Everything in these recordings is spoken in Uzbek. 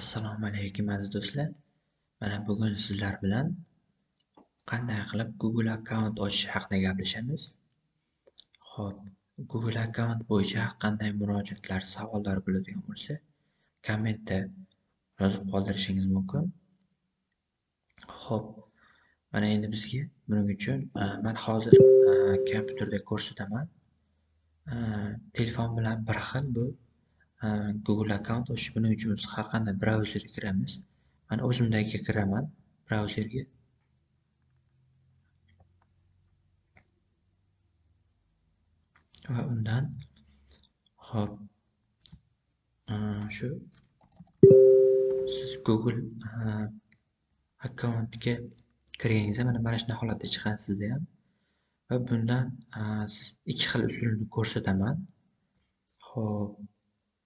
Assalomu alaykum aziz do'stlar. Mana bugun sizlar bilan qanday qilib Google akkaunt ochish haqida gaplashamiz. Xo'p, Google akkaunt bo'yicha qanday murojaatlar, savollar bo'ladigan bo'lsa, kommentda yozib qoldirishingiz mumkin. Xo'p, mana endi bizga buning uchun e, men hozir e, kompyuterda ko'rsataman. E, telefon bilan bir xil bu Google akkaunt ochish buning uchun biz har qanday brauzerga kiramiz. Mana o'zimdagiga kiraman brauzerga. Va undan hop shu siz Google akkauntga kirganingizda mana mana shunaqa holatda chiqadi sizda ham. Va bundan siz ikki xil usulni ko'rsataman. Xo'p,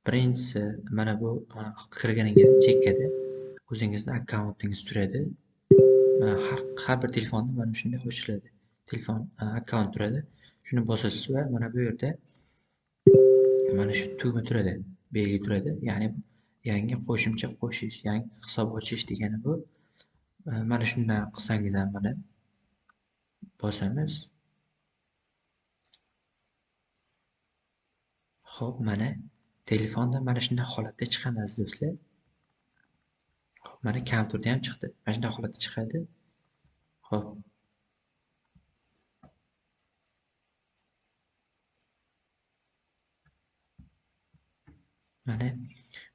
birinchisi mana bu e, kirganingiz chekkada o'zingizni akkauntingiz turadi. E, har har bir telefonda mana shunday ochiladi. Telefon e, akkaunt turadi. Shuni bosasiz va mana bu yerda mana shu tugma turadi, belgi turadi. Ya'ni yangi qo'shimcha qo'shish, yangi hisob ochish degani bu. Mana shundan qilsangiz ham mana bosamiz. Xo'p, mana telefonda mana shunday holatda chiqadi aziz do'stlar. Xo'p, mana kompyuterda ham chiqdi. Mana shunday holatda chiqadi. Xo'p. Mana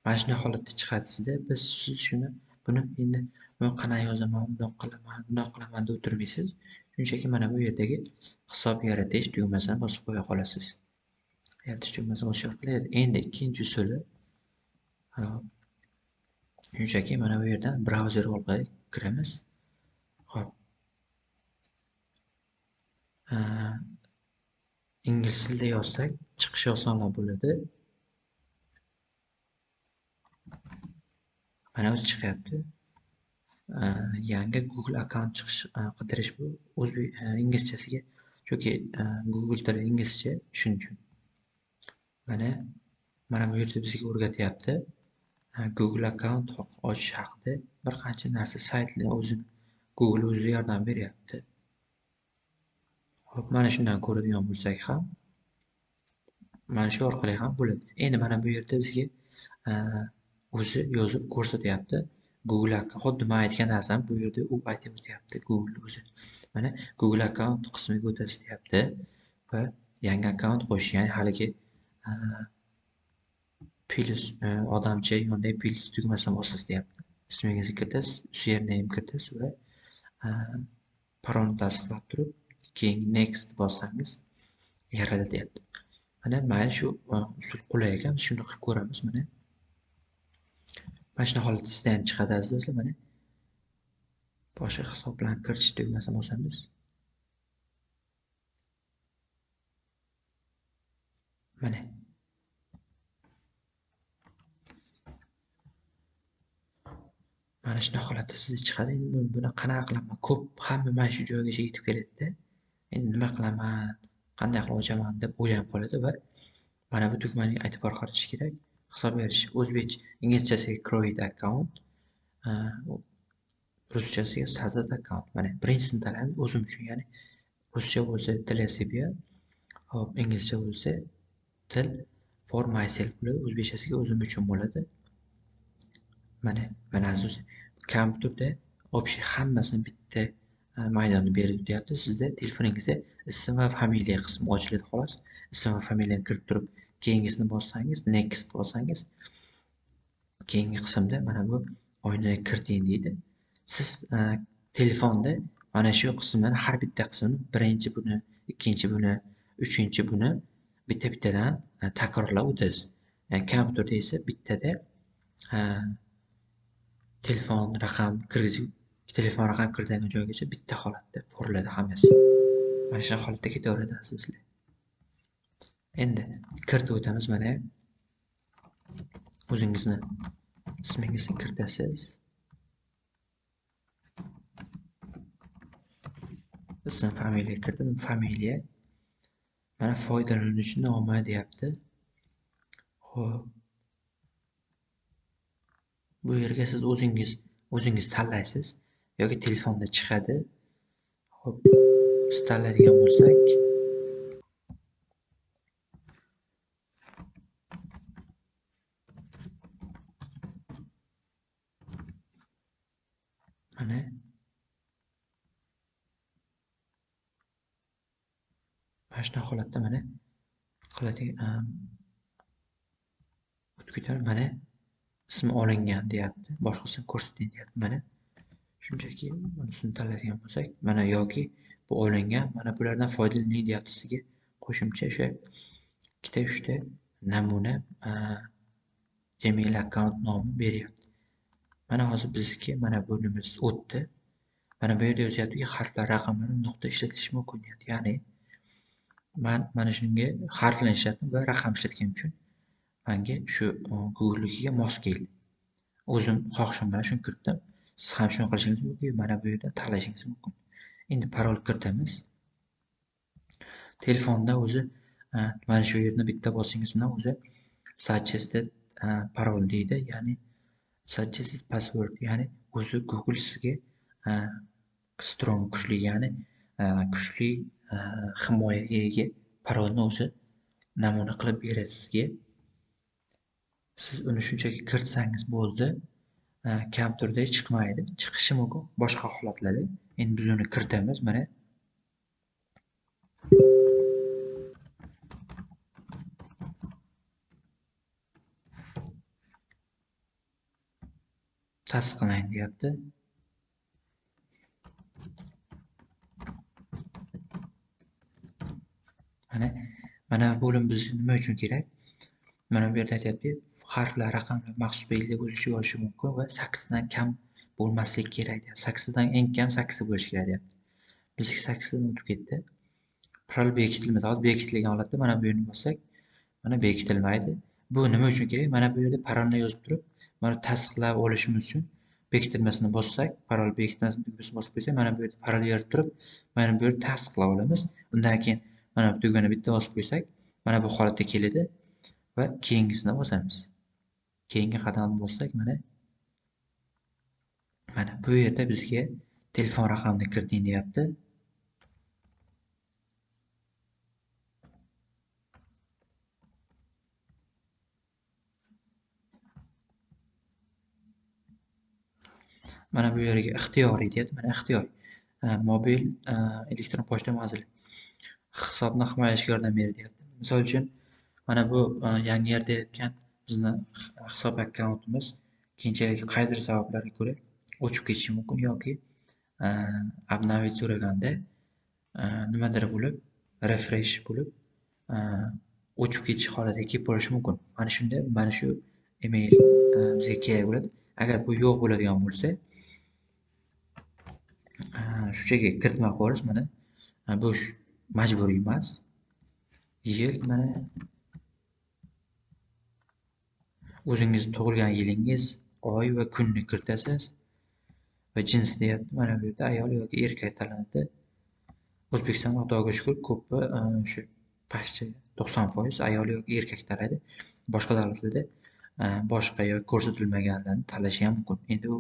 mana shunday holatda chiqadi sizda. Biz siz shuni buni endi men qanaqa yozaman, bundoq qilaman, bundoq qilaman deb o'tirmaysiz. Shunchaki mana bu yerdagi hisob yaratish tugmasini bosib qo'ya qolasiz. Yaratish tugmasini bosish orqali endi ikkinchi usuli shunchaki mana bu yerdan brauzer orqali kiramiz. Xo'p. Ingliz tilida yozsak chiqishi osonroq bo'ladi. Mana o'zi chiqyapti. Yangi Google akkaunt chiqish qidirish bu o'zbek inglizchasiga chunki Google tili inglizcha shuning uchun. Mana mana bu yerda bizga o'rgatyapti. Google akkaunt ochish haqida bir qancha narsa saytlar o'zi Google o'zi yordam beryapti. Xo'p, mana shundan ko'radigan bo'lsak ham mana shu orqali ham bo'ladi. Endi mana bu yerda bizga o'zi yozib ko'rsatyapti. Google xuddi man aytgan narsani bu yerda u aytib o'tyapti Google o'zi. Mana Google akkaunt qismiga o'tasiz deyapti va yangi akkaunt qo'shish, ya'ni haligi plus e, odamcha yonidagi plus tugmasini bosasiz deyapti. Ismingizni kiritasiz, username kiritasiz va e, parolni tasdiqlab turib, keyin next bossangiz yaraladi deyapti. Mana mayli shu e, usul qulay ekan, biz shuni qilib ko'ramiz mana. Mana shunaqa holatda sizda ham chiqadi aziz do'stlar mana. Boshqa hisoblarni kiritish tugmasini bosamiz. Mana. Mana shunaqa holatda sizda chiqadi. Endi buni qanaqa qilaman? Ko'p hamma mana shu joygacha yetib keladi-da. Endi nima qilaman? Qanday qilib ochaman deb o'ylanib qoladi va mana bu tugmani e'tibor qaratish kerak. Hisob berish o'zbek inglizchasiga create account, e, ruschasiga sazat account. Mana birinchisini tanlaymiz o'zim uchun, ya'ni ruscha bo'lsa для себя, hop inglizcha bo'lsa til for myself bo'ladi. O'zbekchasiga o'zim uchun bo'ladi. Mana mana aziz kompyuterda общий hammasini bitta e, maydonni berib o'tyapti. Sizda telefoningizda ism va familiya qismi ochiladi xolos. Ism va familiyani kirib turib, keyingisini bossangiz, next bossangiz, keyingi qismda mana bu oynani kiriting deydi. Siz e, telefonda mana shu qismdan har bitta qismni birinchi buni, ikkinchi buni, uchinchi buni bitta-bittadan e, takrorlab o'tasiz. Ya'ni e, kompyuterda esa bittada e, telefon raqam kirgizib, telefon raqam kiritilgan joygacha bitta holatda ko'riladi hammasi. Mana shunaqa holatda ketaveradi asoslar. Endi kiritib o'tamiz mana. O'zingizni ismingizni kiritasiz. Ism, familiya kirdim familiya. Mana foydalanuvchi nomi deyapti. Xo'p. bu yerga siz o'zingiz o'zingiz tanlaysiz yoki telefonda chiqadi ho'p biz tanlaydigan bo'lsak mana mana shunaqa holatda mana qiladigan o'tib mana ismi olingan deyapti. Boshqasini ko'rsating deyapti. Mana shunchaki bunisini tanlaydigan bo'lsak mana yoki bu olingan mana bulardan foydalaning deyapti sizga? Qo'shimcha o'sha ikkita uchta namuna gmail akkaunt nomi beryapti. Mana hozir bizniki mana bunimiz o'tdi. Mana bu yerda yozyaptiki harflar raqamlar nuqta ishlatilishi mumkin deyapti. Ya'ni man mana shunga harflarni ishlatdim va raqam ishlatganim uchun manga shu e, google'nikiga mos keldi. O'zim xohishim bilan shuni kiritdim. Siz ham shuni qilishingiz mumkin mana bu yerdan tanlashingiz mumkin. Endi parol kiritamiz. Telefonda o'zi e, mana shu yerni bitta bosingiz bilan o'zi suggested e, parol deydi. Ya'ni suggested password ya'ni o'zi google sizga strong kuchli ya'ni kuchli himoyaga ega parolni o'zi namuna qilib beradi sizga siz uni shunchaki kiritsangiz bo'ldi kam turda chiqmaydi chiqishi mumkin boshqa holatlarda endi biz uni kiritamiz mana tasdiqlang deyapti mana mana bo'lim bizga nima uchun kerak? Mana bu yerda aytyapti harflar raqamlar maxsus belgilar o'z ichiga olishi mumkin va sakkizdan kam bo'lmasligi kerak deyapti. Sakkizdan eng kam sakkiz bo'lishi kerak deyapti. Bizniki sakkizdan o'tib ketdi? Parol bekitilmadi. Hozir bekitilgan holatda mana bu yerni bossak mana bekitilmaydi. Bu nima uchun kerak? Mana bu yerda parolni yozib turib mana tasdiqlab olishimiz uchun bekitilmasini bossak parol bekitmasini tugmasini bosib qo'ysak mana bu yerda parol yozib turib mana bu yerda tasdiqlab olamiz. Undan keyin mana bu tugmani bitta bosib qo'ysak mana bu holatga keladi va keyingisini bosamiz. Keyingi qadamni bossak mana mana bu yerda bizga telefon raqamini kiriting deyapti. Mana bu yerga ixtiyoriy deyapti. Mana ixtiyoriy mobil e, elektron pochta manzili hisobni himoyalashga yordam beradi misol uchun mana bu e, yangi yerda aytgan bizni hisob akkauntimiz keyinchalik qaydir sabablarga ko'ra o'chib ketishi mumkin yoki e, обновить so'raganda e, nimadir bo'lib refresh bo'lib o'chib ketish holatiga kelib qolishi mumkin. Mana shunda mana shu email bizga kerak bo'ladi. Agar bu yo'q bo'ladigan bo'lsa shunchaki kiritmay qo'yamiz mana bu majburiy emas. Yil mana o'zingiz tug'ilgan yilingiz oy va kunni kiritasiz va jins deyapti mana bu yerda ayol yoki erkak tanlanadi o'zbekiston xudoga shukur ko'pi e, shu pastcha to'qson foiz ayol yoki erkak tanlaydi boshqa davlatlarda e, boshqa yoki ko'rsatilmaganlarni tanlashi ham mumkin. Endi u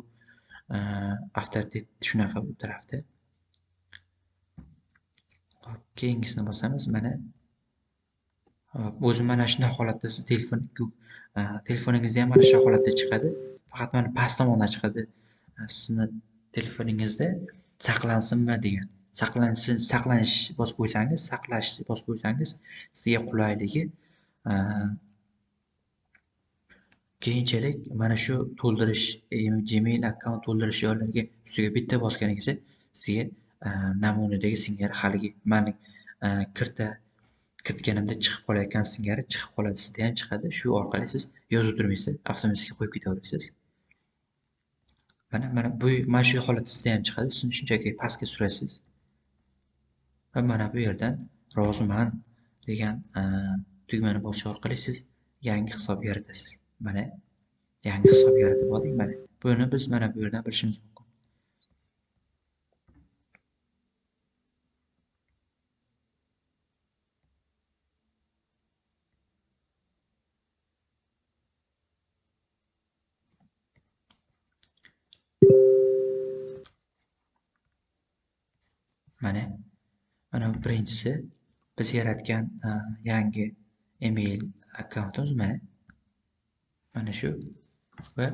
e, avtoritet shunaqa bu tarafda. Keyingisini bosamiz mana o'zi mana shunday holatda siz telefon e, telefoningizda ham mana shu holatda chiqadi. Faqat mana past tomondan chiqadi. E, sizni telefoningizda saqlansinmi degan. Saqlansin saqlanish bosib qo'ysangiz saqlash bosib qo'ysangiz sizga qulayligi e, keyinchalik mana shu to'ldirish gmail akkaunt to'ldirish joylariga ustiga bitta bosganingizda sizga Э, namunadagi singari haligi mani e, kirta kiritganimda chiqib qolayotgan singari chiqib qoladi. Sizda ham chiqadi. Shu orqali siz yozib turmaysiz. Avtomatik qo'yib ketaverasiz. Mana mana bu mana shu holatda sizda ham chiqadi. Siz shunchaki pastga surasiz. Va mana bu yerdan roziman degan e, tugmani bosish orqali siz yangi hisob yaratasiz. Mana yangi hisob yaratib oldik mana. Buni biz mana bu yerdan bilishimiz mumkin. Birinchisi biz yaratgan yangi email akkauntimiz mana mana shu va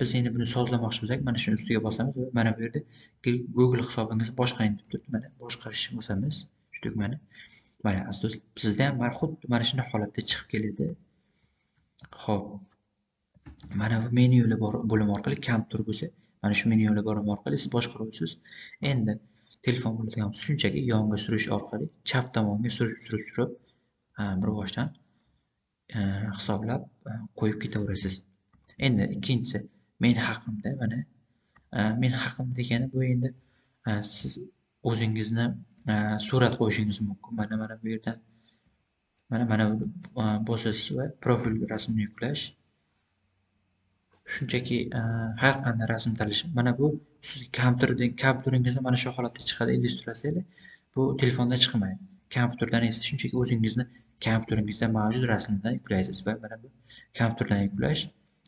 biz endi buni sozlamoqchi bo'lsak mana shuni ustiga bosamiz va mana bu yerda google hisobingizni boshqaring deb turibdi mana boshqarish bosamiz shu tugmani mana aziz do'stlar sizda ham mana xuddi mana shunday holatda chiqib keladi ho'p mana bu menyular bor bo'lim orqali kompyuter bo'lsa mana shu menyular bo'lim orqali siz boshqaruvchisiz endi telefon bo'lsa ham shunchaki yonga surish orqali chap tomonga surib surib surib bir boshdan e, hisoblab e, qo'yib ketaverasiz. Endi ikkinchisi men haqimda mana men haqimda degani bu endi siz o'zingizni surat qo'yishingiz mumkin. Mana mana bu yerdan mana mana bosasiz va profil rasmini yuklash shunchaki har qanday rasm tanlash mana bu kompyuter kompyuteringizda mana shu holatda chiqadi illyustratsiyalar bu telefonda chiqmaydi. Kompyuterdan esa shunchaki o'zingizni kompyuteringizda mavjud rasmdan yuklaysiz. Va mana bu. Kompyuterdan yuklash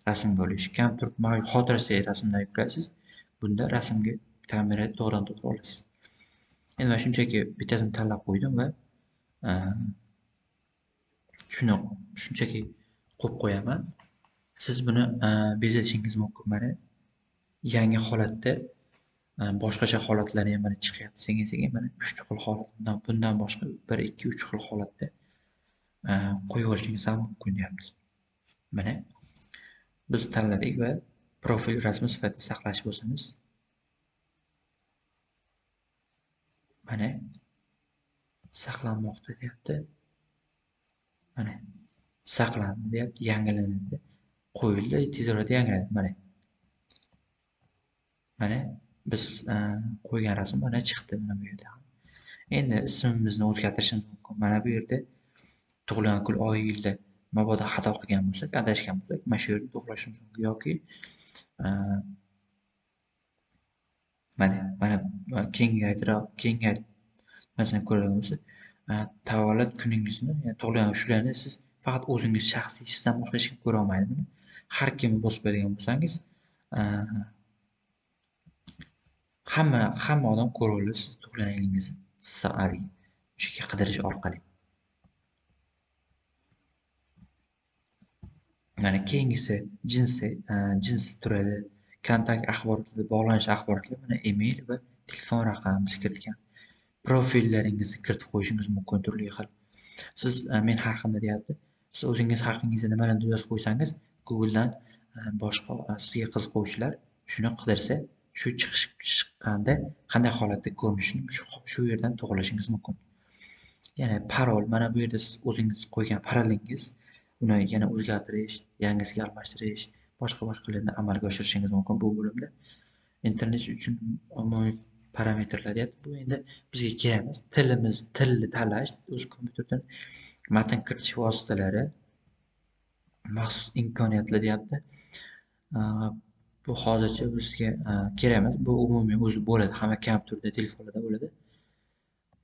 rasm bo'lish kompyuter mavjud xotirasidagi rasmdan yuklaysiz bunda rasmga kamera to'g'ridan to'g'ri olasiz. Endi man shunchaki bittasini tanlab qo'ydim va e, shuni shunchaki qo'yib qo'yaman. Siz buni e, bezatishingiz mumkin mana yangi holatda e, boshqacha holatlar ham mana chiqyapti. Sekin sekin mana uchta xil holat bundan boshqa bir ikki uch xil holatda e, qo'yib olishingiz ham mumkin deyapti. Mana biz tanladik va profil rasmi sifatida saqlash bo'lsangiz mana saqlanmoqda deyapti. Mana saqlandi deyapti yangilanadi. Qo'yildi tez orada yangilanadi. Mana mana biz e, qo'ygan rasm mana chiqdi mana bu yerda. Endi ismimizni o'zgartirishimiz mumkin. Mana bu yerda tug'ilgan kun oy yilda mabodo xato qilgan bo'lsak adashgan bo'lsak mana shu yerda to'g'rilashimiz mumkin. Yoki e, mana mana kengaytiroq kengaytmasini ko'radigan bo'lsak e, tavallud kuningizni tug'ilgan shularni siz faqat o'zingiz shaxsiy sizdan boshqa hech kim ko'ra olmaydi. Buni har kimni bosib beradigan bo'lsangiz hamma hamma odam ko'ra siz tug'ilganingizni yilingizni haligi shunga qidirish orqali. Mana keyingisi jinsi e, jinsi turadi. Kontakt axborotlari bog'lanish axborotlari mana email va telefon raqamingiz kiritgan profillaringizni kiritib qo'yishingiz mumkin turli xil. Siz e, men haqimda deyapti siz o'zingiz haqingizda nimalarni yozib qo'ysangiz googledan e, boshqa sizga qiziquvchilar shuni qidirsa shu chiqishib chiqqanda qanday holatda ko'rinishini shu yerdan to'g'irlashingiz mumkin. Ya'ni parol mana bu yerda siz o'zingiz qo'ygan parolingiz uni yana o'zgartirish yangisiga almashtirish boshqa boshqalarni amalga oshirishingiz mumkin bu bo'limda. Internet uchun umumiy parametrlar deyapti. Bu endi bizga kerak emas. Tilimiz tilni tanlash o'z kompyuterdan matn kiritish vositalari maxsus imkoniyatlar deyapti. Bu hozircha bizga e, kerak emas bu umumiy o'zi bo'ladi. Hamma kompyuterda telefonlarda bo'ladi.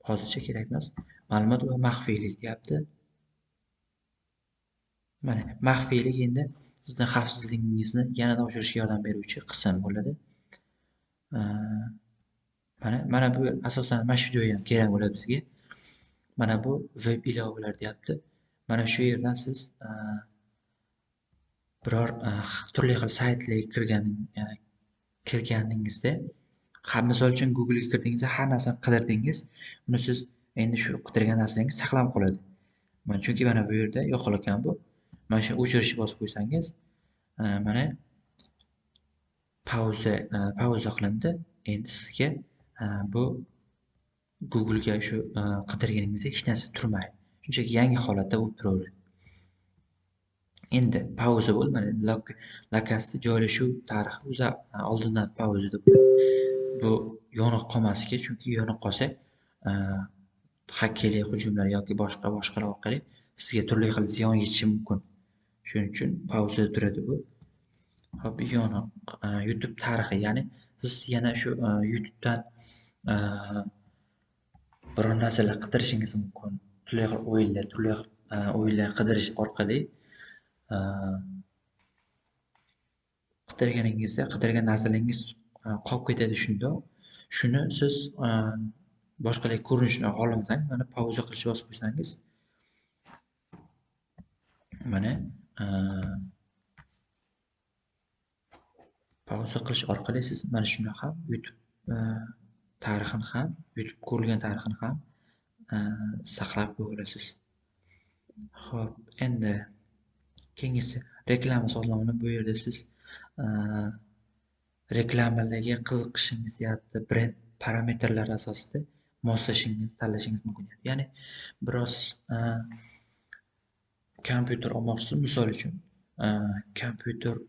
Hozircha kerak emas. Ma'lumot va maxfiylik deyapti mana maxfiylik endi sizni xavfsizligingizni yanada oshirishga yordam beruvchi qism bo'ladi. E, mana mana bu asosan mana shu joyi ham kerak bo'ladi bizga. Mana bu veb ilovalar deyapti. Mana shu yerdan siz e, biror e, turli xil saytlarga kirgan e, kirganingizda misol uchun googlega kirdingizda har narsani qidirdingiz uni siz endi shu qidirgan narsangiz saqlanib qoladi. Mana chunki mana bu yerda yo'qolayotgan bu. Mana shu o'chirishni bosib qo'ysangiz e, mana pauza pauza qilindi. Endi sizga bu googlega shu qidirganingizda hech narsa turmaydi shunchaki yangi holatda bo'lib turaveradi endi pauza bo'lmadi. mana lakasni joylashuv tarixi o'zi oldindan pauza deb bu yoniq qolmasligi chunki yoniq qolsa e, hakkerlik hujumlar yoki boshqa boshqalar orqali sizga turli xil ziyon yetishi mumkin. Shuning uchun pauzada turadi bu. Hop yoniq e, youtube tarixi ya'ni siz yana shu e, youtubedan biror narsalar qidirishingiz mumkin. Turli xil o'yinlar turli xil o'yinlar qidirish orqali Э, qidirganingizda qidirgan narsalaringiz e, qolib ketadi shundoq shuni siz e, boshqalar ko'rinishini xohlamasangiz mana pauza qilishni bosib qo'ysangiz mana e, pauza qilish orqali siz mana shuni ham youtube tarixini ham youtube ko'rilgan tarixini ham saqlab qo'ya olasiz ho'p endi keyingisi reklama sozlovini bu yerda siz e, reklamalarga qiziqishingiz yoki brend parametrlari asosida moslashingiz tanlashingiz mumkin. Ya'ni biroz e, kompyuter olmoqchisiz. Misol uchun e, kompyuter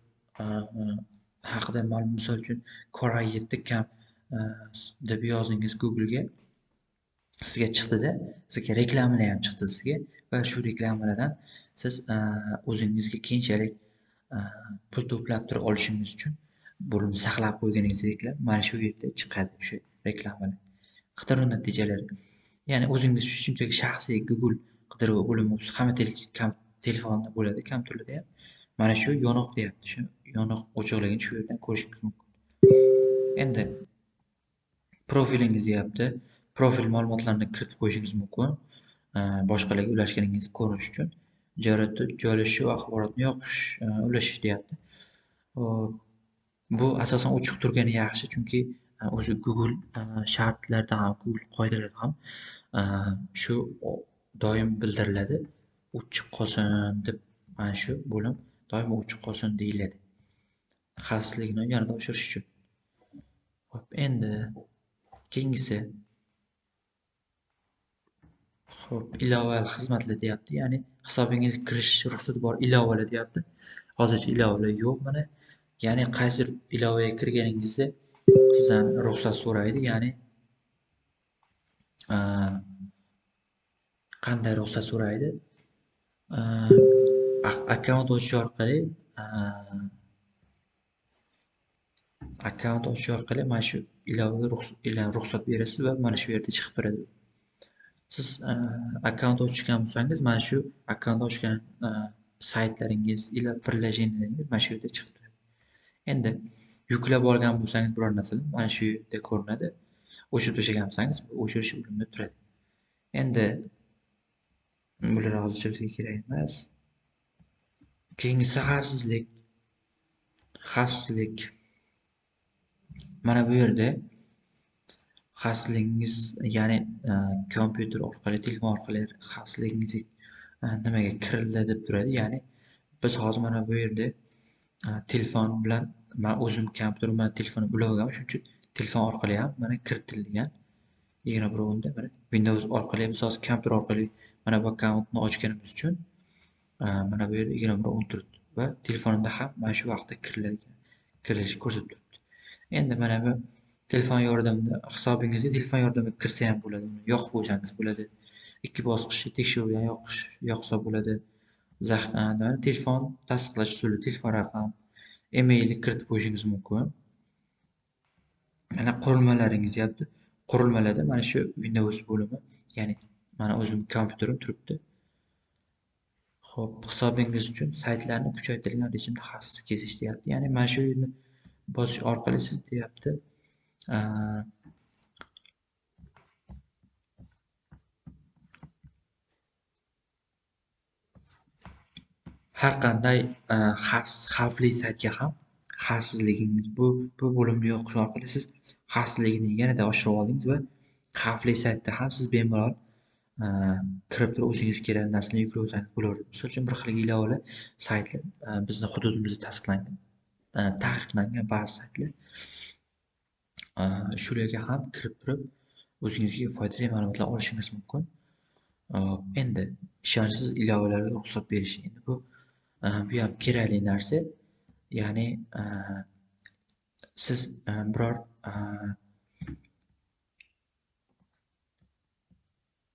haqida ma'lum misol uchun Core i7 kam deb yozdingiz Google'ga. Sizga chiqdida sizga reklamalar ham chiqdi sizga va shu reklamalardan siz e, o'zingizga keyinchalik e, pul to'plab turib olishingiz uchun buni saqlab qo'yganingizdeklar mana shu yerda chiqadi o'sha reklamalar. Qidiruv natijalari. Ya'ni o'zingiz shunchaki shaxsiy google qidiruv bo'limi hamma telefonda bo'ladi kompyuterlarda ham. Mana shu yoniq deyapti. Shu yoniq o'chiqligini shu yerdan ko'rishingiz mumkin. Endi profilingiz deyapti. Profil ma'lumotlarini kiritib qo'yishingiz mumkin. E, boshqalarga ulashganingizni ko'rish uchun. Joylashuv axborotni yoqish e, ulashish deyapti. Bu asosan ochiq turgani yaxshi chunki e, o'zi google e, shartlarda ham google qoidalarida ham shu doim bildiriladi. Ochiq qolsin deb mana shu bo'lim doim ochiq qolsin deyiladi. Xavfsizligini yanada oshirish uchun. Hop endi keyingisi Xo'p, ilovali xizmatlar deyapti. Ya'ni hisobingizga kirish ruxsati bor ilovalar deyapti. Hozircha ilovalar yo'q mana. Ya'ni qaysi ilovaga kirganingizda sizdan ruxsat so'raydi. Ya'ni qanday ruxsat so'raydi? Akkaunt ochish orqali akkaunt ochish orqali mana shu ilovaga ruxsat berasiz va mana shu yerda chiqib turadi. Siz e, akkaunt ochgan bo'lsangiz mana shu akkaunt ochgan e, saytlaringiz или приложенияларingiz mana shu yerda chiqib turadi endi yuklab olgan bo'lsangiz biror narsani mana shu yerda ko'rinadi. O'chirib tashlagan bo'lsangiz o'chirish bo'limida turadi. Endi bular hozircha bizga kerak emas. Keyingisi xavfsizlik xavfsizlik. Mana bu yerda xavfsizligingiz ya'ni e, kompyuter orqali telefon orqali xavfsizligingiz e, nimaga kirildi deb turadi. Ya'ni biz hozir mana bu yerda e, telefon bilan man o'zim kompyuter bilan telefonni ulab olganman shuning uchun telefon orqali ham mana kiritilgan. Yigirma bir o'nda mana windows orqali biz hozir kompyuter orqali mana bu akkauntni ochganimiz uchun mana bu yerda yigirma bir o'n turibdi va telefonimda ham mana shu vaqtda kiriladigan kirilishi ko'rsatib turibdi. Endi mana bu telefon yordamida hisobingizga telefon yordamida kirsa ham bo'ladi uni. Yoqib qo'ysangiz bo'ladi. Ikki bosqichli bilan yoqish yoqsa bo'ladi. Telefon tasdiqlash usuli telefon raqam emailni kiritib qo'yishingiz mumkin. Mana qurilmalaringiz deyapti qurilmalarda mana shu windows bo'limi ya'ni mana o'zim kompyuterim turibdi. Ho'p hisobingiz uchun saytlarni kuchaytirilgan rejimda xavfsiz kezish deyapti. Ya'ni mana shu yerni bosish orqali siz deyapti. Har qanday xavfli saytga ham xavfsizligingiz bu bu bo'limni yoqish orqali siz xavfsizligini yanada oshirib oldingiz va xavfli saytda ham siz bemalol kirib turib o'zingiz kerakli narsani yuklab olsangiz bo'laveradi misol uchun bir xil ilovali saytlar bizni hududimizda tasdiqlangan taqiqlangan ba'zi saytlar Э, shularga ham kirib turib o'zingizga foydali ma'lumotlar olishingiz mumkin. Э, endi ishonchsiz ilovalarga ruxsat berish endi bu э, bu ham kerakli narsa. Ya'ni siz biror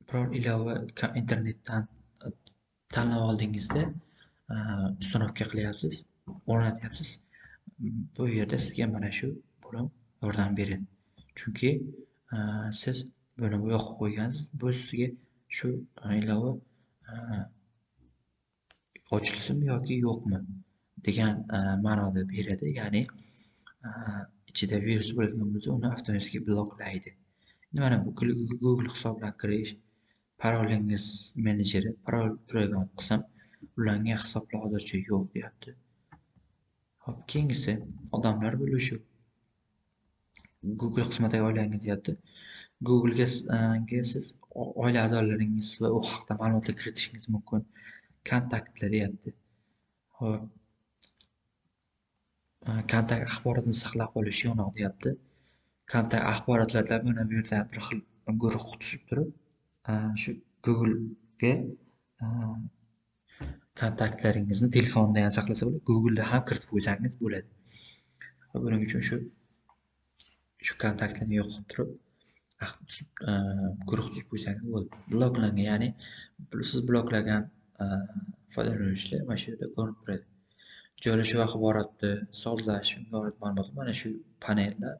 biror ilova internetdan e, tanlab oldingizda e, uстановка qilyapsiz o'rnatyapsiz. Bu yerda sizga mana shu bo'lim yordam beradi chunki e, siz buni yoqib qo'ygansiz bu sizga shu ilova e, ochilsinmi yoki yo'qmi degan e, ma'noda beradi ya'ni ichida virus bo'lgan bo'lsa uni avtomatik bloklaydi mana bu Google hisobidan kirish, parolingiz menejeri, parol turadigan qism, ulangan hisoblar hozircha yo'q deyapti. Hop, keyingisi odamlar bo'lishuv. Google xizmatiga oilangiz deyapti. Google'ga e, siz oila a'zolaringiz va u haqida ma'lumotlar kiritishingiz mumkin. Kontaktlar deyapti. Hop. E, kontakt axborotni saqlab qolish yo'noq deyapti. Kontakt axborotlarda mana bu yerda bir xil guruh tuzib turib, e, shu Google'ga kontaktlaringizni telefonda ham saqlasa bo'ladi, Google'da ham kiritib qo'ysangiz bo'ladi. Buning uchun shu shu kontaktlarni yo'q turib, ah, e, guruh tuzib qo'ysangiz bo'ldi Bloklangan, ya'ni siz bloklagan e, foydalanuvchilar mana shu yerda ko'rinib turadi. Joylashuv axboroti, sozlash, ma'lumotlar mana shu panelda.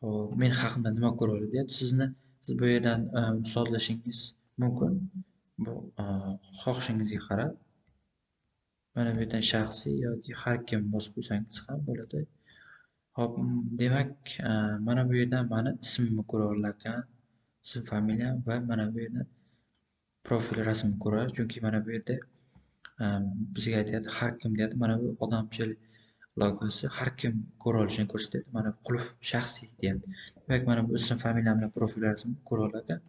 Hop, men haqimda nima ko'radi deyapti. Sizni siz bu yerdan e, sozlashingiz mumkin. Bu xohishingizga qarab. Mana bu yerdan shaxsiy yoki har kim bosib qo'ysangiz ham bo'ladi. Hop, demak, e, mana bu yerdan mana ismimni ko'ra olarkan, ism, familiyam va mana bu yerda profil rasmimni ko'radi. Chunki mana bu yerda e, bizga aytadi, har kim deyapti. Mana bu odamchil logosi har kim ko'ra olishini ko'rsatadi. Mana bu qulf shaxsiy deyapti. Demak, mana bu ism, familiyam bilan profil rasmini ko'ra olarkan.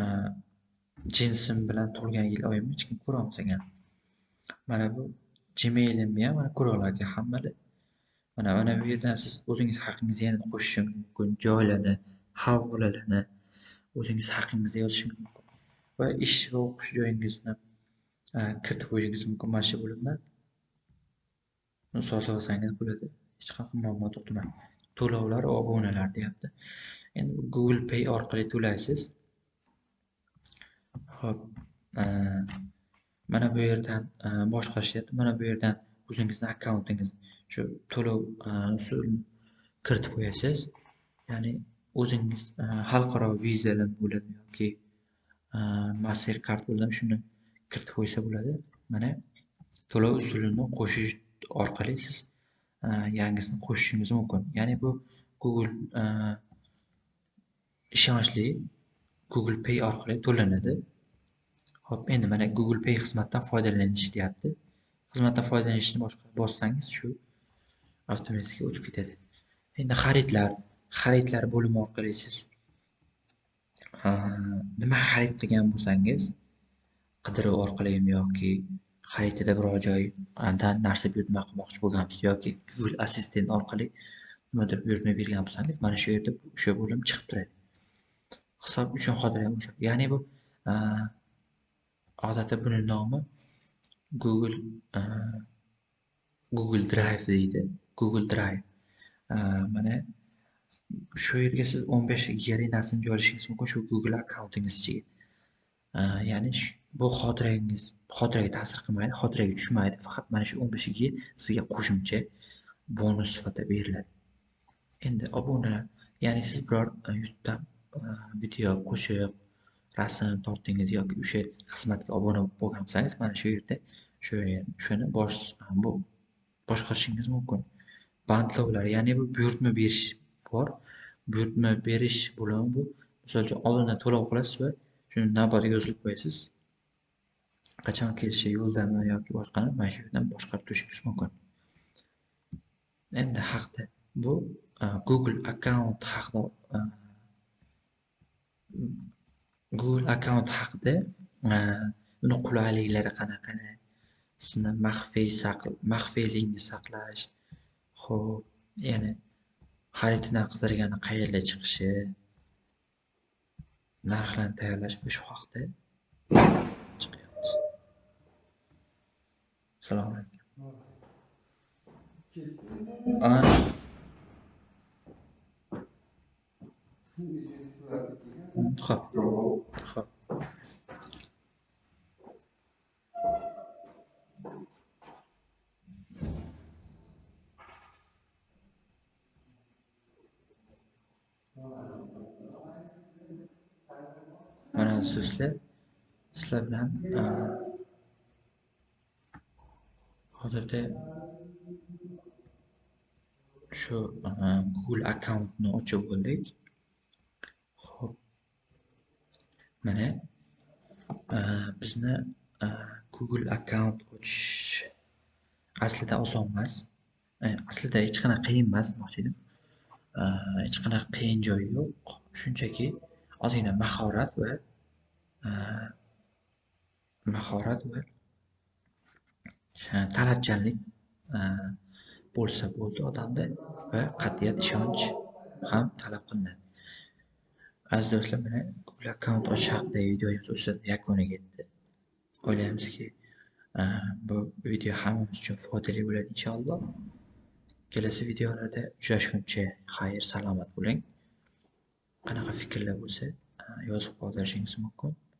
E, jinsim bilan tug'ilgan yil oyimni hech kim ko'ra olmagan. Mana bu Gmailimni ham mana ko'ra olarkan hammada. Mana mana bu yerdan siz o'zingiz haqingizni yana qo'shishingiz mumkin. Joylarni, havolalarni o'zingiz haqingizda yozishingiz mumkin. Va ish va o'qish joyingizni kiritib qo'yishingiz mumkin mana shu bo'limdan. Buni sozlasangiz bo'ladi. Hech qanaqa muammo tug'dirmaydi. To'lovlar va obunalar deyapti. Endi Google Pay orqali to'laysiz. Hop, mana bu yerdan boshqarishyapti. Mana bu yerdan o'zingizni akkauntingiz shu to'lov e, usulini kiritib qo'yasiz. Ya'ni o'zingiz e, xalqaro vizalar bo'ladimi yoki e, Mastercard bo'ladimi shuni kiritib qo'ysa bo'ladi. Mana to'lov usulini qo'shish orqali siz yangisini qo'shishingiz mumkin. Ya'ni bu Google ishonchli Google Pay orqali to'lanadi. Hop, endi mana Google Pay xizmatidan foydalanish deyapti. Xizmatdan foydalanishni boshqa bossangiz shu avtomatik o'tib ketadi. Endi xaridlar, xaridlar bo'limi orqali siz nima xarid qilgan bo'lsangiz, qidiruv orqalimi yoki xaritada biror joydan narsa buyurtma qilmoqchi bo'lgansiz yoki Google Assistant orqali nimadir buyurtma bergan bo'lsangiz, mana shu yerda o'sha bo'lim chiqib turadi. Hisob uchun xotirjam o'sha. Ya'ni bu odatda buni nomi Google Google Drive deydi. Google Drive. Mana shu yerga siz 15 besh narsani joylashingiz mumkin shu Google akkauntingiz ichiga. Ya'ni bu xotirangiz xotiraga ta'sir qilmaydi, xotiraga tushmaydi. Faqat mana shu 15 giga sizga qo'shimcha bonus sifatida beriladi. Endi obuna, ya'ni siz biror e, YouTubedan e, video, qo'shiq, rasm tortdingiz yoki o'sha xizmatga obuna bo'lgan bo'lsangiz, mana shu yerda shu e, shuni bosh bu boshqarishingiz mumkin. Bandlovlar, ya'ni bu buyurtma berish bor. Buyurtma berish bo'limi bu. Misol uchun oldindan to'lov qilasiz va shuni navbatiga yozilib qo'yasiz. Qachon kelishi yo'ldami yoki boshqani mana shu yerdan boshqarib turishingiz mumkin. Endi haqda bu e, Google akkaunt haqida e, Google akkaunt haqida e, uni qulayliklari qanaqa? Sizni maxfiy saql maxfiylikni saqlash, xo'p, ya'ni xaritadan qidirgani qayerga chiqishi, narxlarni tayyorlash va shu haqda chiqyapmiz. Assalomu alaykum. Xo'p. Xo'p. Mana sizlar sizlar bilan e, hozirda shu e, Google akkauntni ochib bo'ldik. Mana e, bizni Google akkaunt ochish aslida oson emas. Aslida hech qanaqa qiyin emas demoqchi edim. Hech qanaqa qiyin joyi yo'q. Shunchaki ozgina mahorat va mahorat va talabchanlik bo'lsa bo'ldi odamda va qat'iyat, ishonch ham talab qilinadi. Aziz do'stlar, mana Google akkaunt ochish haqidagi videomiz o'sha yakuniga yetdi. O'ylaymizki, bu video hammamiz uchun foydali bo'ladi inshaalloh. Kelasi videolarda uchrashguncha xayr, salomat bo'ling. Qanaqa fikrlar bo'lsa, yozib qoldirishingiz mumkin.